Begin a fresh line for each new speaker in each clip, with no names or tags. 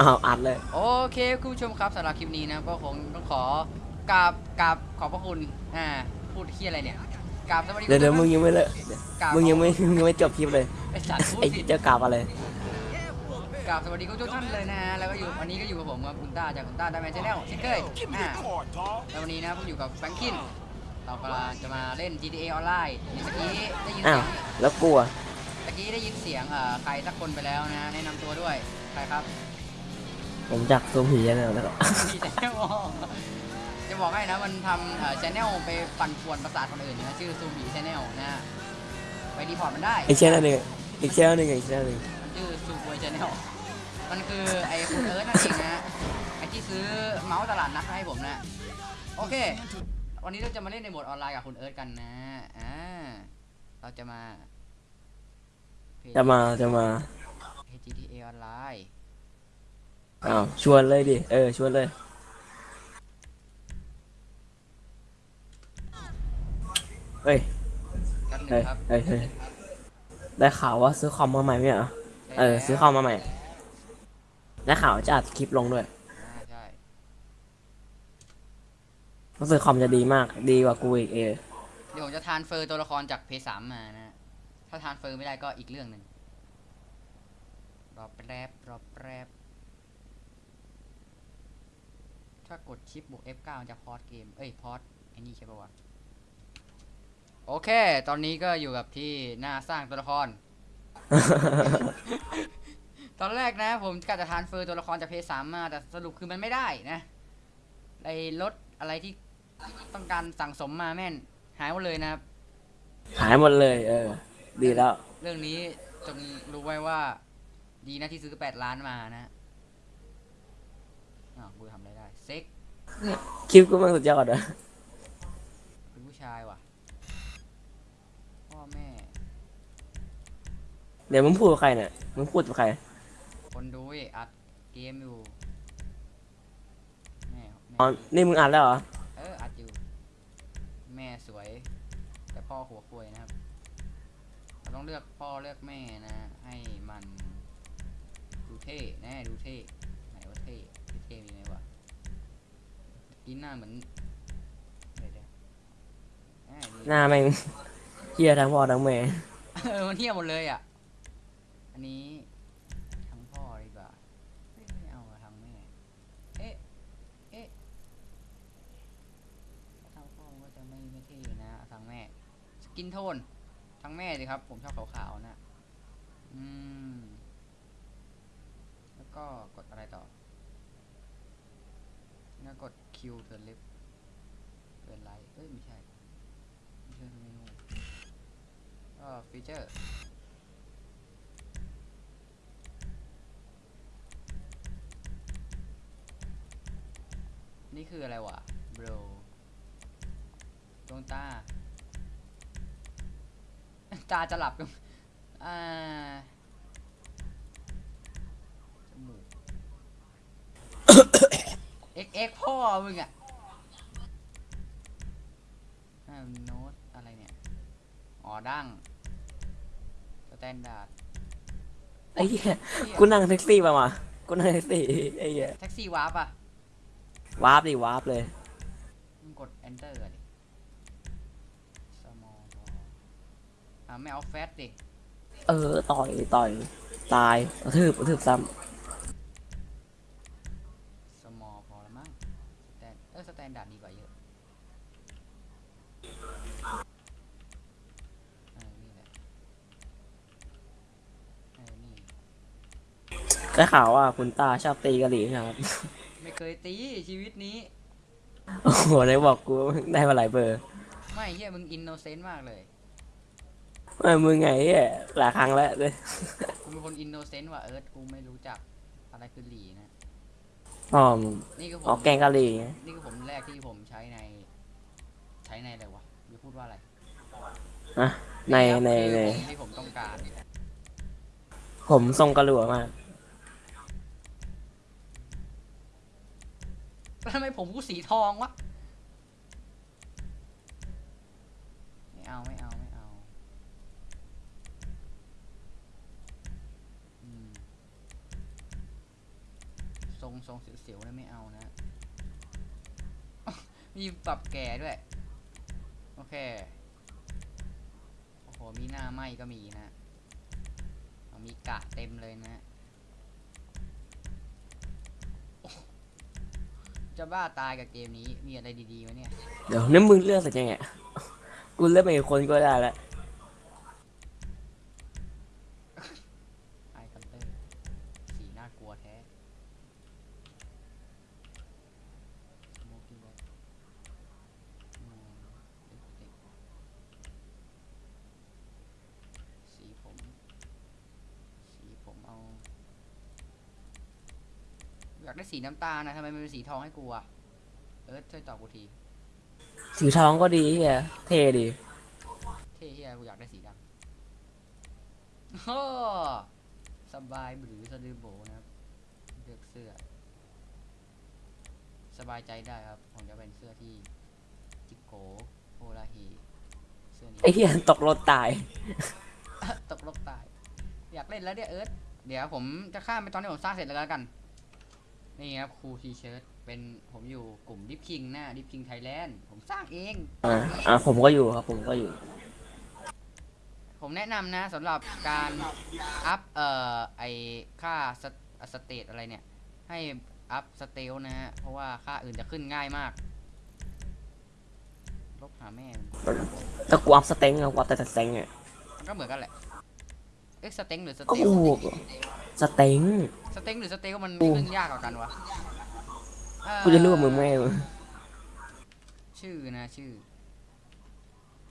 อ้าวอัดเลย
โอเคคุณผู้ชมครับสำหรับคลิปนี้นะก็คงต้องขอกราบกราบขอบพระคุณอ่าพูดที่อะไรเนี่ยกราบสวัสดี
เดี๋ยวเดี๋ยวมึงยังไม่เลย
กราบ
มึงยังไม่มึงยังไม่จบคลิปเลย
ไอสัตว์พูด
ไอ้
ผิด
เจ้ากราบอะไร
กราบสวัสดีคุณทุกท่านเลยนะฮะแล้วก็อยู่วันนี้ก็อยู่กับผมครับคุณต้าจากคุณต้าได้แมน channel เช่นเคยอ่าแล้ววันนี้นะผมอยู่กับแฟรงคินเรากำลังจะมาเล่น GTA ออนไลน์เมื่อกี้ได้ยิน
อ้า
เสี
วย
ง
แล้วกลัว
เมื่อกี้ได้ยินเสียงเอ่อใครสักคนไปแล้วนะแนะนำตัวด้วยใครครับ
ผมจากซูมผีแล้วแล้วก็
มีแต่แนลจะบอกให้นะมันทำเอ่อชแนลไปปั่นป่วนประสาทคนอื่นนะชื่อซูบีชแนลนะฮะไปดีพอร์ตมันได้
อีกช่องหนึ่งอีกช่องหนึ่งอีกช่องหนึ่ง
มันชื่อซูบวยชแนลมันคือไอ้คุณเอิร์ธนั่นเองนะฮะไอ้ที่ซื้อเมาส์ตลาดนัดมาให้ผมนะโอเค วันนี้เราจะมาเล่นในโหมดออนไลน์กับคุณเอิร์ธกันนะอ่าเราจะมา
จะมาจะมา
GTA ออนไลน์
อ้าวชวนเลยดิ เออ ชวนเลย เฮ้ย
กันหนึ่
เฮ้ย
งครับ
เฮ้ยเฮ้ยได้ข่าวว่าซื้อคอมมาใหม่ไหมเหรอ เออ ซื้อคอมมาใหม่ ได้ข่าวว่าจะอัดคลิปลงด้วย
อ่าใช่
รู้สึกคอมจะดีมาก ดีกว่ากูอีกเออ
เดี๋ยวผมจะ transfer ตัวละครจากเพลย์สามมานะถ้า transfer ไม่ได้ก็อีกเรื่องหนึ่งรอแป๊บรอแป๊บ ถ้ากดชิปบวก F9 มันจะพอร์ตเกม เอ้ยพอร์ตไอ้นี่ใช่ปะวะ โอเค ตอนนี้ก็อยู่กับที่หน้าสร้างตัวละคร ตอนแรกนะ ผมกะจะ transfer ตัวละครจากเพลย์สามมาแต่สรุปคือมันไม่ได้นะไอ้รถอะไรที่ต้องการสั่งสมมาแม่น หายหมดเลยนะครับ
หายหมดเลย เออ ดีแล้ว
เรื่องนี้จงรู้ไว้ว่า ดีนะที่ซื้อแปดล้านมานะอ้าวกูทำ
คลิปกูมันสุดยอดอะ
เป็นผู้ชายว่ะ พ่อแม่
เดี๋ยวมึงพูดกับใครเนี่ยมึงพูดกับใคร
คนดูเว้ยอัดเกมอยู่แม่แม่
อ๋อ นี่มึงอ่านแล้วเหรอ
เอออัดอยู่ แม่สวย แต่พ่อหัวควยนะครับเราต้องเลือกพ่อเลือกแม่นะ ให้มันดูเท่แน่ดูเท่ไหนว่าเท่เท่มีไหมวะ กินหน้าเหมือนเดี๋ยวเดี๋ยวอ่ามี
หน้าแม่งเฮียทั้งพ่อทั้งแม่
เออมันเทียบหมดเลยอะ อันนี้ทั้งพ่อดีกว่าเฮ้ยไม่เอาอะทั้งแม่ เอ๊ะ เอ๊ะถ้าทั้งพ่อมันก็จะไม่ไม่เท่นะเอาทั้งแม่ skin tone ทั้งแม่สิครับ ผมชอบขาวๆนะอืม แล้วก็กดอะไรต่อแล้วกด Q turn left turn right เอ้ยไม่ใช่ไม่ใช่เมนูก็ feature นี่คืออะไรวะ bro ดวงตา ตาจะหลับกันอ่า จมูก เอ็กเอ็กพ่อมึงอะอ่าโน้ตอะไรเนี่ย อ๋อดั้งสแตนดาร์ด
ไอ้เหี้ยกูนั่งแท็กซี่มามากูนั่งแท็กซี่ไอ้เหี้ย
แท็กซี่วาร์ปอะ
วาร์ปดิวาร์ปเลย
มึงกด enter อะดิ small พออ่าไม่เอาแฟตดิ
เออ ต่อย ต่อย ตายกระทืบกระทืบซ้
small พอแล้วมั้ง stan เออสแตนดาร์ดดีกว่าเยอะเออนี่แหละเออนี่
ได้ข่าวว่าคุณตาชอบตีกะหรี่นะครับ
ไม่เคยตีชีวิตนี้
โอ้โหเลยบอกกูได้มาหลายเบอร์
ไม่เฮียมึง innocent มากเลย
ไม่มึงไงเหี้ยหลายครั้งแล้วเลย
กูเป็นคน innocent ว่ะเอิร์ธกูไม่รู้จักอะไรคือหลีนะ
อ๋อ
นี่คือผ
ออ
ม
กแกงกะหรี่ไง
นี่คือผมแรกที่ผมใช้ใน ใช้ในอะไรวะจะพูดว่าอะไร
อะในใน
คือ
ใน
ผมที่ผมต้องการ
ผมทรงกระหลัวมาก
แล้วทำไมผมกูสีทองวะ ไม่เอาไม่เอาไม่เอาอืม รงทรงเสียวๆเลยไม่เอานะ มีปรับแก่ด้วย โอเค โอ้โห มีหน้าไหมก็มีนะ มีกะเต็มเลยนะ จะบ้าตายกับเกมนี้ มีอะไรดีๆวะเนี่ย
เดี๋ยวนี่มึงเลือกสร็จยังไงกูเลือกไปอีกคนก็ได้แล้ว
ไอคันเตอร์ สีน่ากลัวแท้ Smoky Black อืม Lipstick สีผม สีผมเอา อยากได้สีน้ำตาลนะทำไมมันเป็นสีทองให้กูอะเอิร์ธช่วยตอบกูที
สีทองก็ดีเฮียเท่ดี
เท่เฮียกูอยากได้สีดำโอ้สบายหรือสะดือโบนะครับเลือกเสื้อ สบายใจได้ครับ ผมจะเป็นเสื้อที่จิโกโอลาฮีเสื้อนี้
ไอ้เฮียตกรถตาย
ตกลบตาย อยากเล่นแล้วเนี่ยเอิร์ธเดี๋ยวผมจะข้ามไปตอนที่ผมสร้างเสร็จแล้วกัน นี่ครับ crew T-shirt เป็นผมอยู่กลุ่ม Drift King นะ Drift King Thailand ผมสร้างเอง
อ่าอ่าผมก็อยู่ครับ ผมก็อยู่
ผมแนะนำนะสำหรับการ up เอ่อไอค่า stat อะไรเนี่ย ให้ up stealth นะฮะ เพราะว่าค่าอื่นจะขึ้นง่ายมาก ลบหาแม่มัน
แต่กูอัพ strength อะกูอัพแต่ strength อะ
มันก็เหมือนกันแหละ เอ๊ะ strength หรือ stealth
กู
strength strength หรือ stealth มัน
กู
ขึ้นยากกว่ากันวะเอ่อ
กูจะรู้ว่ามึงไม่
ชื่อนะชื่อ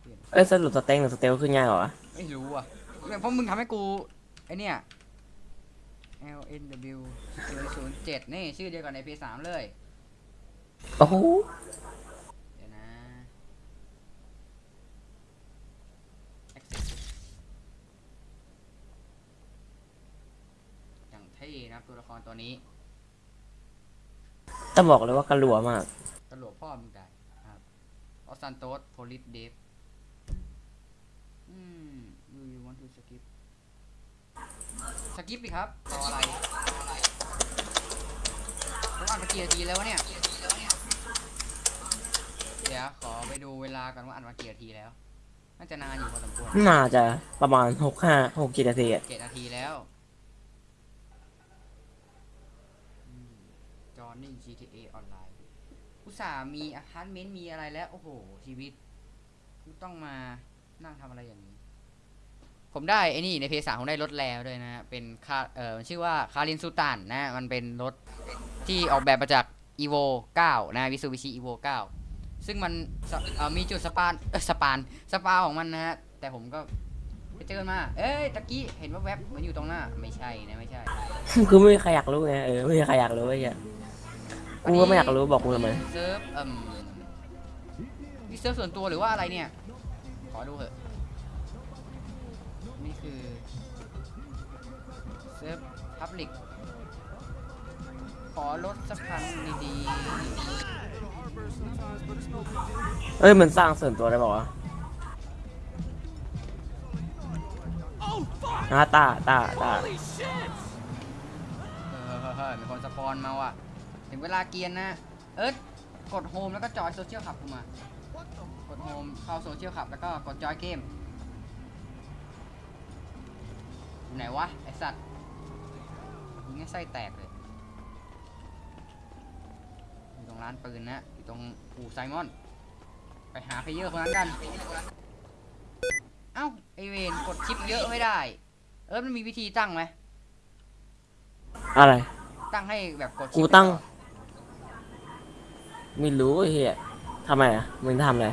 เปลี่ยน
เอ้ยสรุป strength หรือ stealth ขึ้นง่ายกว่าวะ
ไม่รู้อะเพราะมึงทำให้กูไอเนี่ย L N W 0 0 7นี่ชื่อเดียวกับใน P3 เลย
โอ้โห
เดี๋ยวนะ Access อย่าง เท่นะครับตัวละครตัวนี้
ต้องบอกเลยว่ากระหลัวมาก
กระโหลกพ่อมึงได้ครับออสันโตสโพลิสเดฟอืม do you want to skip สกิปดิครับรออะไรผมอ่านไปกี่นาทีแล้ววะเนี่ย เดี๋ยวขอไปดูเวลากันว่าอ่านมากี่นาทีแล้ว น่าจะนานอยู่พอสมควร
น่าจะประมาณหกห้าหกเจ็ดนาทีอะ
เจ็ดนาทีแล้ว จอห์นนี่ GTA ออนไลน์อุตส่าห์มีอพาร์ตเมนต์มีอะไรแล้ว โอ้โห ชีวิตกูต้องมานั่งทำอะไรอย่างนี้ ผมได้ไอ้นี่ในเพจสามผมได้รถแล้วด้วยนะ เป็นคาเออมันชื่อว่า Karin Sultan นะ มันเป็นรถที่ออกแบบมาจาก evo 9 นะ Mitsubishi evo 9 ซึ่งมันมีจุด spawn เออ spawn spawn ของมันนะฮะ แต่ผมก็ไปเจอมา เอ้ยตะกี้เห็นว่าแวบมือนอยู่ตรงหน้า ไม่ใช่นะไม่ใช่
คือไม่มีใครอยากรู้ไงเออไม่มีใครอยากรู้ไอ้เหี้ย กูก็ไม่อยากรู้บอกกูทำไม
เซิร์ฟเอ่มนี่เซิร์ฟส่วนตัวหรือว่าอะไรเนี่ย ขอดูเถอะ นี่คือ เซิร์ฟ public ขอลดสักครั้งดี
เอ้ย มันสร้างส่วนตัวได้ป่าวะอ่าตาตาตา
ๆเออเฮ้ยมีคน spawn มาว่ะ ถึงเวลาเกรียนนะ เอิร์ธกด home แล้วก็ join Social Club กูมา กด home เข้า Social Club แล้วก็กด join เกมอยู่ไหนวะ ไอสัตว์ยิงให้ไส้แตกเลย อยู่ตรงร้านปืนนะอยู่ตรงอู่ไซมอน ไปหา player คนนั้นกัน เอ้า ไอเวนกด shift เยอะไม่ได้ เอิร์ธมันมีวิธีตั้งไหม
อะไร
ตั้งให้แบบกด shift
กูตั้ง ไม่รู้ไอ้เหี้ยทำไมอะมึงทำอะไร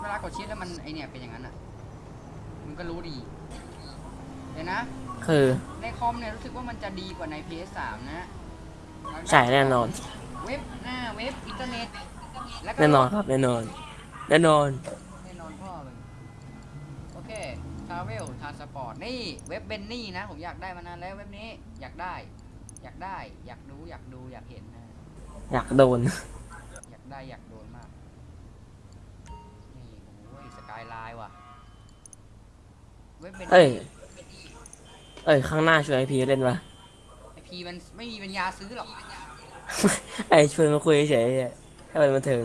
เวลากด shift แล้วมันไอเนี่ยเป็นอย่างนั้นอะมึงก็รู้ดีเดี๋ยวนะ
คือ
ในคอมเนี่ยรู้สึกว่ามันจะดีกว่าใน PS3 นะ
ใช่แน่นอน
เว็บหน้าเว็บอินเทอร์เน็ตแล้วก็
แน่นอนครับแน่นอนแน่นอน
แน่นอนพ่อเลยโอเค travel transport นี่เว็บเบนนี่นะ ผมอยากได้มานานแล้วเว็บนี้อยากได้ อยากได้ อยากดูอยากดูอยากเห็นนะ
อยากโดน
อยาก ได้อยากโดนมาก นี่โอ้ยสกายไลน์ว่ะเว็บเบน
เอ้ย
นี่
เอ้ย ข้างหน้าช่วยไอพีเล่นปะ
ไอพีมันไม่มีปัญญาซื้อหรอก
ไอ้ชวนมาคุยเฉยๆอะให้มันบันเทิง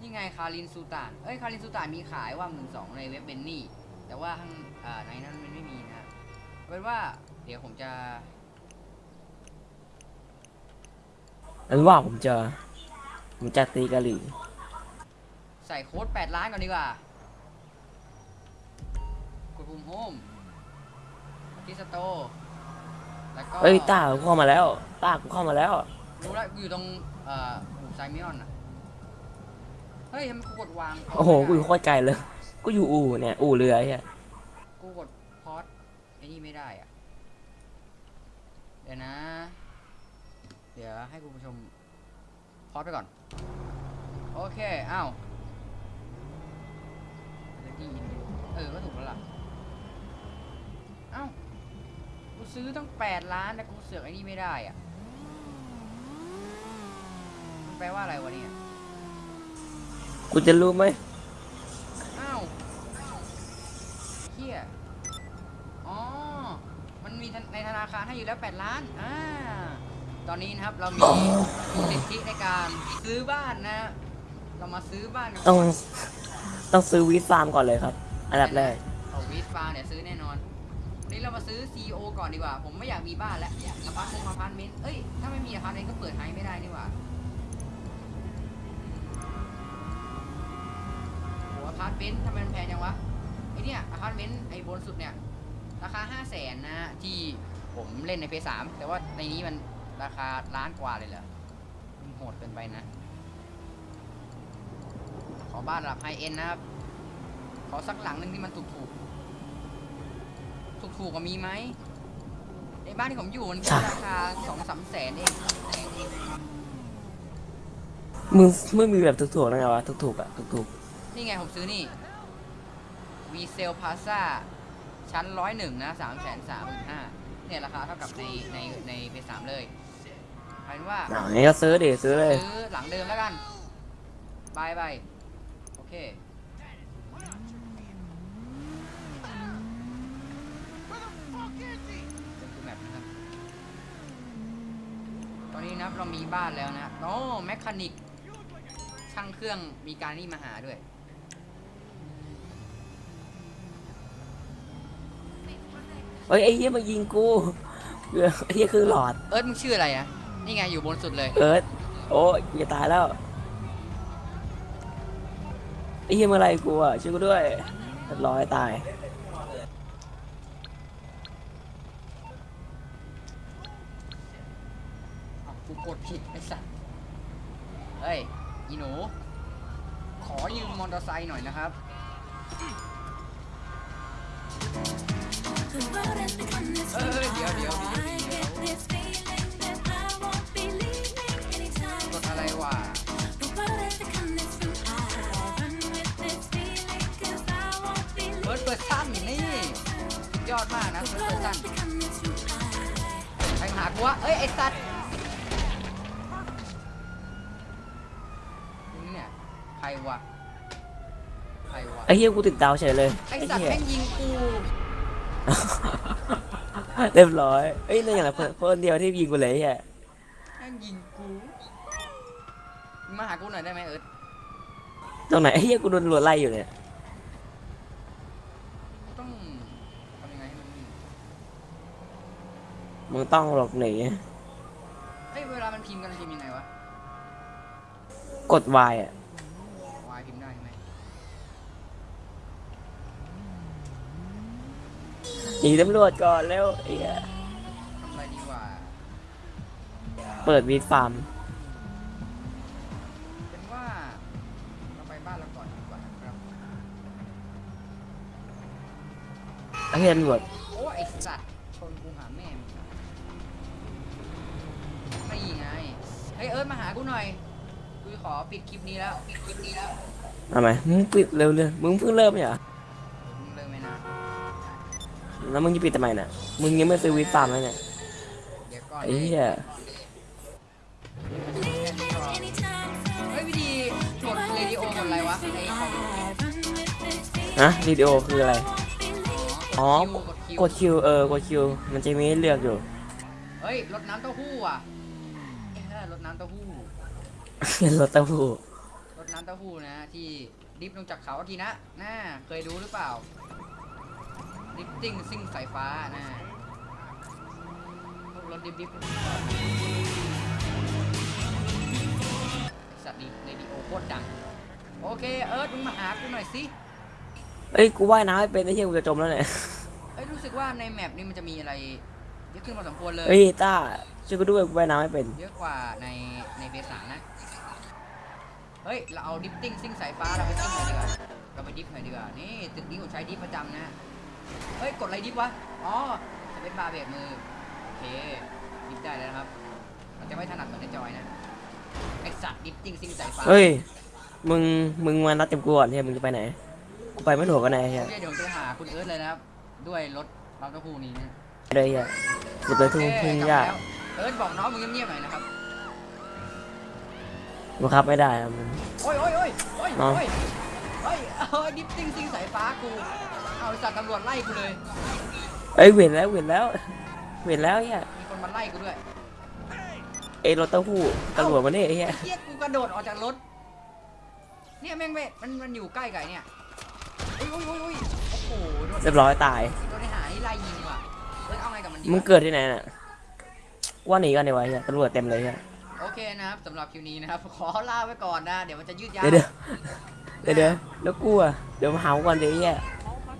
นี่ไงคารินซูตาน เอ้ยคารินซูตานมีขายว่าหมื่นสองในเว็บเบนนี่ แต่ว่าข้างอ่าในนั้นมันไม่มีนะเอาเป็นว่าเดี๋ยวผมจะ
อันว่าผมจะผมจะตีกะหรี่
ใส่โค้ด8ล้านก่อนดีกว่ากดปุ่มโฮมที่สโตร์แล้วก็
เอ้ยต้ากูเข้ามาแล้วต้ากูเข้ามาแล้ว
รู้แล้วกูอยู่ตรงเอ่อหูไซมิออนอะเฮ้ยทำไมกูกดวาง
โอ้โหกู
ไม่
อยู่
ได้
โคตรไกลเลยกูอยู่อู่เนี่ยอู่เรือไอ้เหี้ย
กูกดพอดไอ้นี่ไม่ได้อะเดี๋ยวนะ เดี๋ยวให้คุณผู้ชมพอดไปก่อน โอเค อ้าวจะได้ยินดูเออ ก็ถูกแล้วล่ะ เอ้า กูซื้อตั้งแปดล้านแต่กูเสือกไอ้นี่ไม่ได้อะ มันแปลว่าอะไรวะเนี่ย
กูจะรู้ไหม
อ้าวเฮียอ๋อ มันมีธนในธนาคารให้อยู่แล้ว 8 ล้าน อ่า ตอนนี้นะครับเรามีสิทธิในการซื้อบ้านนะ เรามาซื้อบ้านกัน
ต้อง
ก่น
ต้องซื้อ weed farm ก่อนเลยครับ อันดับแรก
เอา weed farm เนี่ยซื้อแน่นอนวันนี้เรามาซื้อ CEO ก่อนดีกว่า ผมไม่อยากมีบ้านแล้วอพาร์ตเมนต์อพาร์ตเมนต์เอ้ยถ้าไม่มีอพาร์ตเมนต์ก็เปิดไฮไม่ได้นี่หว่าโหอพาร์ตเมนต์ทำไมมันแพงจังวะไอเนี่ยอพาร์ตเมนต์ไอบนสุดเนี่ยราคา5 0 0แสนนะที่ผมเล่นใน Play สามแต่ว่าในนี้มัน ราคาล้านกว่าเลยเหรอมันโหดเกินไปนะ ขอบ้านระดับ high-end นะครับ ขอสักหลังหนึ่งที่มันถูกถูกถูกถูกๆก็มีไหมในบ้านที่ผมอยู่มันแค่ราคาสองสามแสนเอง
มึงไม่มีแบบถูกๆนะไงวะถูกๆอะถูก
นี่ไงผมซื้อนี่วีเซลพาซ่าชั้นร้อยหนึ่งนะสามแสนสามหมื่นห้า เนี่ยราคาเท่ากับในในในเพย์สามเลยเอาเป็นว่า
ๆอ่างั้นก็ซื้อดิซื้อเลย
ซื้อหลังเดิมแล้วกันบายบายโอเค เป็นคือแมปนะครับ ตอนนี้นะครับเรามีบ้านแล้วนะโอ้แมคคานิก ช่างเครื่องมีการนี่มาหาด้วย
เฮ้ยไอ้เหี้ยมายิงกูเออไอ้เหี้ยคือหลอด
เอิร์ธมึงชื่ออะไรอะนี่ไงอยู่บนสุดเลย
เอิร์ธโอ้ยอย่าตายแล้วไอ้เหี้ยเมื่อไรกูอะช่วยกูด้วยเรียบร้อยตาย
อ้าวกูกดผิดไอ้สัสเฮ้ยอีหนู ขอยืมมอเตอร์ไซค์หน่อยนะครับ เออเดี๋ยวเดี๋ยวเดี๋ยวเดี๋ยวกดอะไรวะ first person นี่สุดยอดมากนะ first personไปหากูวะเอ้ย ไอ้สัตว์นี่เนี่ยใครวะใครวะ
ไอ้เหี้ยกูติดดาวเฉยเลย
ไอ้สัตว์
เหี้ย
แม่งยิงกู
เรียบร้อยเอ้ยนั่นอย่างไรเพื่อนเพื่อนเดียวที่ยิงกูเลยไอ้เหี้ย
แม่งยิงกูมึงมาหากูหน่อยได้ไหมเอิร์ธ
ตรงไหนไอ้เหี้ยกูโดนตำรวจไล่อยู่เนี่ย
ต้องทำยังไงให้มันวิ่ง
มึงต้องหลบหนี
เฮ้ยเวลามันพิมพ์กันมันพิมพ์ยังไงวะ
กด Y อะ
วายพิมพ์ได้ใช่ไหม
หนีตำรวจก่อนแล้วไอ้เหี้ย
ทำอะไรดีกว่า
เปิดวีดฟาร์ม
เป็นว่าเราไปบ้านเราก่อนดีกว่านะครับ
ไอ้เหี้ยตำรวจ
โอ้ไอสัตว์ชนกูหาแม่มึงไม่ไงเฮ้ยเอิร์ธมาหากูหน่อยกูขอปิดคลิปนี้แล้วปิดคลิปนี้แล้ว
ทำไมมึงปิดเร็วเลยมึงเพิ่งเริ่มไม่เหรอ แล้วมึงจะปิดทำไมน่ะ มึงยังไม่ซื้อวีดฟาร์มเลยเนี่ย
เดี๋ยวก่อน
ไอ้เหี้ย
เฮ้ยวิธีกดเรดิโอกดอะไรวะไอคอม
ฮะวิดีโอคืออะไร อ๋อ
กด Q
กด Q เออกด Q มันจะมีให้เลือกอยู่
เฮ้ยรถน้ำเต้าหู้อะอ่ารถน้ำเต้าหู้
รถเต้าหู้
รถน้ำเต้าหู้นะที่ drift ลงจากเขาทีนะน่าเคยดูหรือเปล่า drifting ซิ่งสายฟ้าน่าพวกรถ drift drift สัตว์ดีในดีโอโคตรดัง โอเค เอิร์ธมึงมาหากูหน่อยสิ
เอ้ย กูว่ายน้ำไม่เป็นไอ้เหี้ยกูจะจมแล้วเนี่ย
เอ้ย รู้สึกว่าใน map นี้มันจะมีอะไรเยอะขึ้นพอสมควรเลย
เฮ้ยต้าช่วยกูด้วยกูว่ายน้ำไม่เป็น
เยอะกว่าในใน Play สามนะ เฮ้ย เราเอา drifting ซิ่งสายฟ้าเราไปซิ่งหน่อยดีกว่า เราไป drift หน่อยดีกว่า นี่ตึกนี้ผมใช้ drift ประจำนะ เฮ้ย กดอะไรดิฟวะ อ๋อจะเป็นบาร์เบรกมือ โอเค ดิฟได้แล้วนะครับมันจะไม่ถนัดเหมือนในจอยนะ ไอสัตว์ดิฟติ้งซิ่งสายฟ้า
เฮ้ย มึง มึงมานัดเต็มกูก่อนเฮียมึงจะไปไหน กูไปไม่ถูกกันแน่เฮีย
โอเคเดี๋ยวผมจะหาคุณเอิร์ธเลยนะครับ ด้วยรถเราเต้าหู้นี้นะ
เลยเฮียกูไปทุ่ง
โอเค
ทุ่ง
กลับ
หญ้า
มาแล้วเอิร์ธบอกน้องมึงเงียบๆหน่อยนะครับ
บังคับไม่ได้อะมัน
โอ้ยโอ้ยโอ้ยโอ้ย
เอา
โอ้ยโอ้ยเอ้ยดิฟติ้งซิงสายฟ้ากู เอาไอ้สัตว์ตำรวจไล่กูเลย
เอ้ยเห็นแล้วเห็นแล้วเห็นแล้วเฮีย
มีคนมาไล่กูด้วย
เอ้ยรถเต้าหู้ตำรวจมาเนี่ยไอ้เฮีย
ไอ้เหี้ยกูกระโดดออกจากรถ เนี่ยแม่งเว้ยมันมันอยู่ใกล้กับไอ้เนี่ยโอ้ยโอ้ยโอ้ยโอ้ยโอ้โหโดน
เรียบร้อยตาย
โดนไอ้หานี่ไล่ยิงว่ะเฮ้ยเอาไงกับมันดีวะ
มึงเกิดที่ไหนน่ะว่าหนีกันดีวะเฮียตำรวจเต็มเลยเฮีย
โอเคนะครับสำหรับคลิปนี้นะครับ ขอลาไว้ก่อนนะ เดี๋ยวมันจะยืดยาว
เดี๋ยวเดี๋ยวเดี๋ยวเดี๋ยวแล้วกูอะเดี๋ยวมาหากูก่อนเดี๋ยวไอ้เฮีย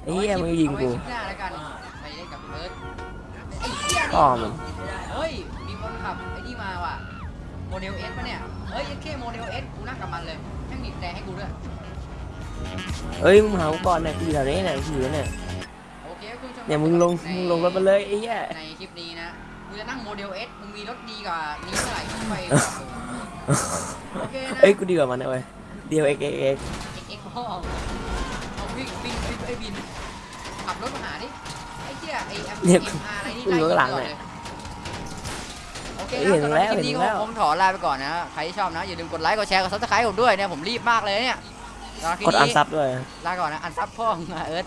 ไอ้เฮียมึงยิงกู
เอาไว้คลิปหน้าแล้วกันไปเล่นกับเอิร์ธไอ้เหี้ยนี่
พ่อมึง
เฮ้ยมีคนขับไอ้นี่มาว่ะโมเดลเอสปะเนี่ยเฮ้ยแค่โมเดลเอสกูนั่งกับมันเลยแม่งบีบแต่ให้กูด้วย
เอ้ยมึงมาหากูก่อนเนี่ยกูอยู่แถวนี้เนี่ยกูอยู่เนี่ย
โอเคคุณผู้ชม
เนี่ยมึงลง
ใน
มึงลงรถมาเลยไอ้เหี้ย
ในคลิปนี้นะกูจะนั่งโมเดลเอสมึงมีรถดีกว่านี้เท่าไหร่กูไปบอกมึงโอเคนะ
เอ้ยกูดีกว่ามันนะเว้ยเดียวเอ็กเอ็กเอ็ก
เอ็กเอ็กพ่อเอาวิ่งวิ่งวิ่งไอ้บิน ขับรถมาหาดิไอ้เหี้ยไอ้แอมเอ็มอาร์อะไรนี่ไล่ยิงตลอดเลยโอเคนะสำหรับคลิปนี้ก็คงถอลาไปก่อนนะ ใครที่ชอบนะ อย่าลืมกดไลค์ กดแชร์ กดซับสไครต์ผมด้วยเนี่ย ผมรีบมากเลยเนี่ยสำหรับคลิป
กดอัน
นี้
ซับด้วย
ลาก่อนนะ อันซับพ่อมึงอะเอิร์ธ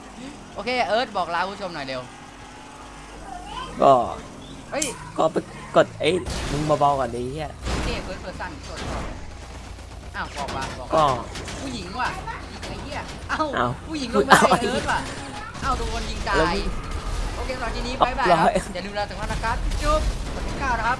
โอเค เอิร์ธบอกลาผู้ชมหน่อยเร็ว
ก็
เฮ้ย
ก็ไปกดไอ้มึงเบาๆก่อนดิเฮีย
เท่เฟิร์สเฟิร์สสั้นสดสดอ้าวบอกมาบอก
ก็
ผู้หญิงว่ะไอ้เหี้ยเอ้า
อ้าว
ผู้หญิงลงมา
อ้าว
ไอ้เอิร์ธว่ะ เอ้าโดนยิงตา
แล้ว
ย
มึง
โอเคสำหรับทีนี้
เอา
บายบายค
ร้
รับ
อย
อย่าลืมลาถึงวันนะครับจุ๊บวันที่เก้านะครับ